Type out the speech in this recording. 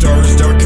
Stars.